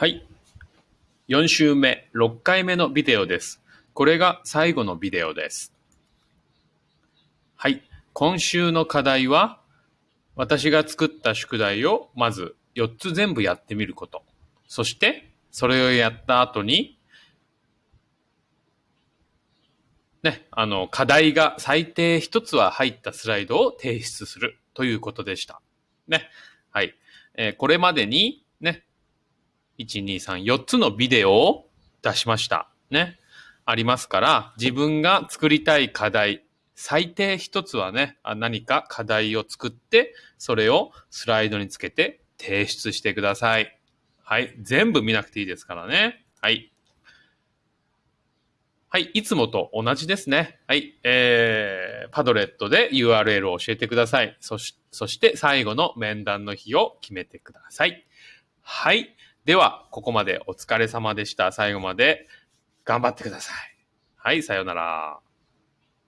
はい。4週目、6回目のビデオです。これが最後のビデオです。はい。今週の課題は、私が作った宿題をまず4つ全部やってみること。そして、それをやった後に、ね、あの、課題が最低1つは入ったスライドを提出するということでした。ね。はい。えーこれまでに、ね、1、2、3、4つのビデオを出しました。ね。ありますから、自分が作りたい課題、最低一つはね、何か課題を作って、それをスライドにつけて提出してください。はい。全部見なくていいですからね。はい。はい。いつもと同じですね。はい。えー、パドレットで URL を教えてください。そし、そして最後の面談の日を決めてください。はい。では、ここまでお疲れ様でした。最後まで頑張ってください。はい。さようなら。